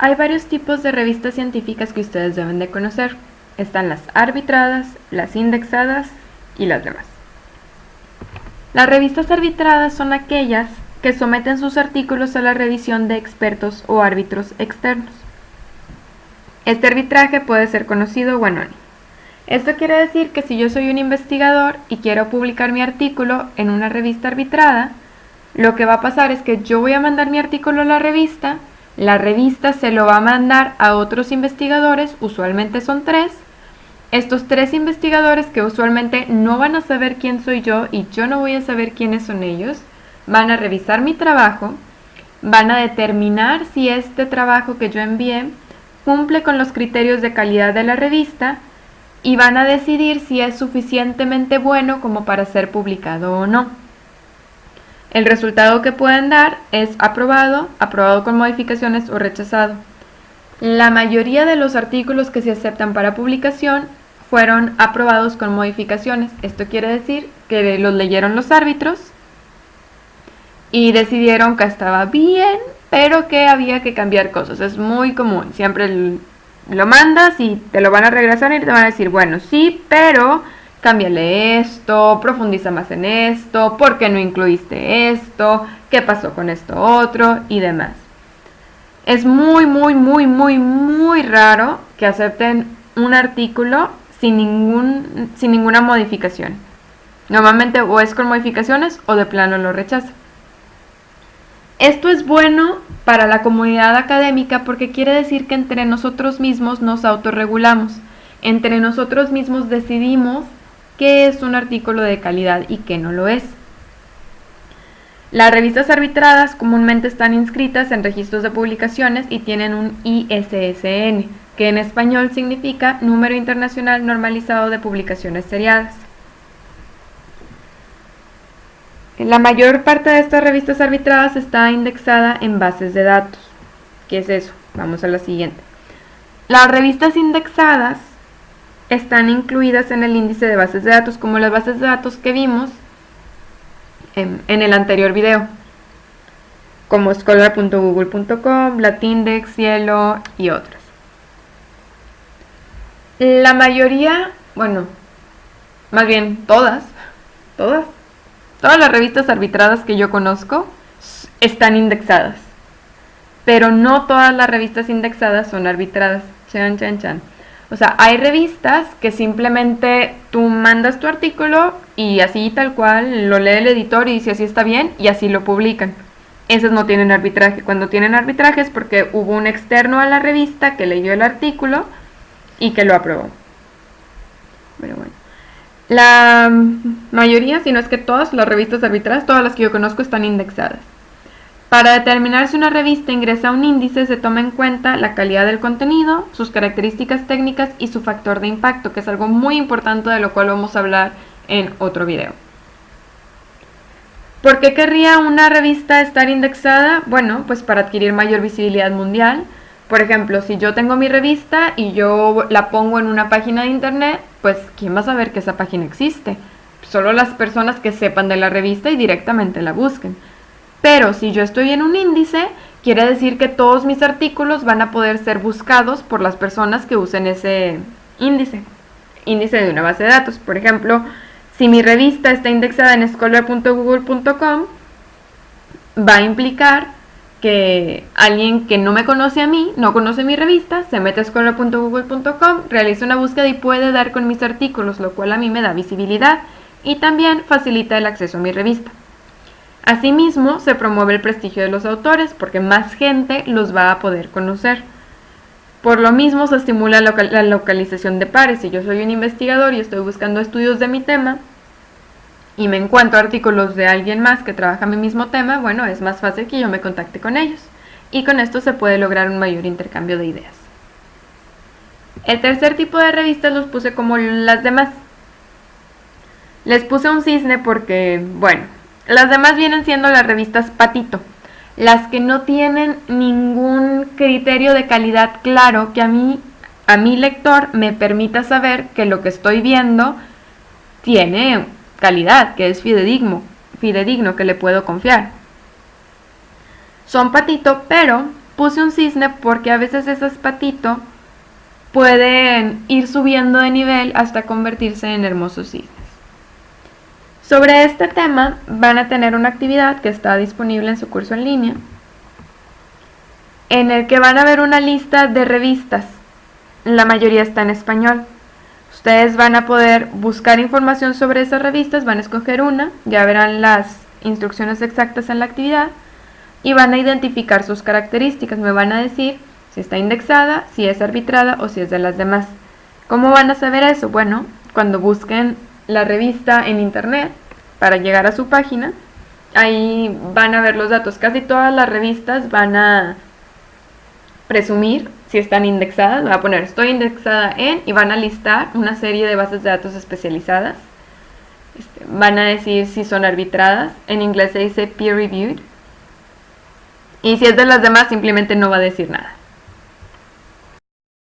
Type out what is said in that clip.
Hay varios tipos de revistas científicas que ustedes deben de conocer. Están las arbitradas, las indexadas y las demás. Las revistas arbitradas son aquellas que someten sus artículos a la revisión de expertos o árbitros externos. Este arbitraje puede ser conocido o anónimo. Esto quiere decir que si yo soy un investigador y quiero publicar mi artículo en una revista arbitrada, lo que va a pasar es que yo voy a mandar mi artículo a la revista, la revista se lo va a mandar a otros investigadores, usualmente son tres. Estos tres investigadores que usualmente no van a saber quién soy yo y yo no voy a saber quiénes son ellos, van a revisar mi trabajo, van a determinar si este trabajo que yo envié cumple con los criterios de calidad de la revista y van a decidir si es suficientemente bueno como para ser publicado o no. El resultado que pueden dar es aprobado, aprobado con modificaciones o rechazado. La mayoría de los artículos que se aceptan para publicación fueron aprobados con modificaciones. Esto quiere decir que los leyeron los árbitros y decidieron que estaba bien, pero que había que cambiar cosas. Es muy común. Siempre lo mandas y te lo van a regresar y te van a decir, bueno, sí, pero cámbiale esto, profundiza más en esto, ¿por qué no incluiste esto? ¿Qué pasó con esto otro? Y demás. Es muy, muy, muy, muy, muy raro que acepten un artículo sin, ningún, sin ninguna modificación. Normalmente o es con modificaciones o de plano lo rechaza. Esto es bueno para la comunidad académica porque quiere decir que entre nosotros mismos nos autorregulamos. Entre nosotros mismos decidimos qué es un artículo de calidad y qué no lo es. Las revistas arbitradas comúnmente están inscritas en registros de publicaciones y tienen un ISSN, que en español significa Número Internacional Normalizado de Publicaciones Seriadas. La mayor parte de estas revistas arbitradas está indexada en bases de datos. ¿Qué es eso? Vamos a la siguiente. Las revistas indexadas están incluidas en el índice de bases de datos, como las bases de datos que vimos en, el anterior video, como scholar.google.com, Latindex, Cielo y otras. La mayoría, bueno, más bien todas, todas, todas las revistas arbitradas que yo conozco están indexadas. Pero no todas las revistas indexadas son arbitradas. Chan, chan, chan. O sea, hay revistas que simplemente tú mandas tu artículo y así tal cual lo lee el editor y dice así está bien y así lo publican. Esas no tienen arbitraje. Cuando tienen arbitraje es porque hubo un externo a la revista que leyó el artículo y que lo aprobó. Pero bueno. La mayoría, si no es que todas las revistas arbitradas, todas las que yo conozco están indexadas. Para determinar si una revista ingresa a un índice se toma en cuenta la calidad del contenido, sus características técnicas y su factor de impacto, que es algo muy importante de lo cual vamos a hablar en otro video. ¿Por qué querría una revista estar indexada? Bueno, pues para adquirir mayor visibilidad mundial. Por ejemplo, si yo tengo mi revista y yo la pongo en una página de internet, pues ¿quién va a saber que esa página existe? Solo las personas que sepan de la revista y directamente la busquen. Pero si yo estoy en un índice, quiere decir que todos mis artículos van a poder ser buscados por las personas que usen ese índice, índice de una base de datos. Por ejemplo, si mi revista está indexada en scholar.google.com, va a implicar que alguien que no me conoce a mí, no conoce mi revista, se mete a scholar.google.com, realiza una búsqueda y puede dar con mis artículos, lo cual a mí me da visibilidad y también facilita el acceso a mi revista. Asimismo, se promueve el prestigio de los autores porque más gente los va a poder conocer. Por lo mismo, se estimula la localización de pares. Si yo soy un investigador y estoy buscando estudios de mi tema y me encuentro artículos de alguien más que trabaja mi mismo tema, bueno, es más fácil que yo me contacte con ellos. Y con esto se puede lograr un mayor intercambio de ideas. El tercer tipo de revistas los puse como las demás. Les puse un cisne porque, bueno, las demás vienen siendo las revistas Patito, las que no tienen ningún criterio de calidad claro que a mí, a mi lector, me permita saber que lo que estoy viendo tiene calidad, que es fidedigno, fidedigno, que le puedo confiar. Son Patito, pero puse un cisne porque a veces esas patito pueden ir subiendo de nivel hasta convertirse en hermosos cisnes. Sobre este tema van a tener una actividad que está disponible en su curso en línea, en el que van a ver una lista de revistas. La mayoría está en español. Ustedes van a poder buscar información sobre esas revistas, van a escoger una, ya verán las instrucciones exactas en la actividad y van a identificar sus características. Me van a decir si está indexada, si es arbitrada o si es de las demás. ¿Cómo van a saber eso? Bueno, cuando busquen la revista en internet para llegar a su página. Ahí van a ver los datos. Casi todas las revistas van a presumir si están indexadas. Va a poner estoy indexada en y van a listar una serie de bases de datos especializadas. Este, van a decir si son arbitradas. En inglés se dice peer reviewed. Y si es de las demás simplemente no va a decir nada.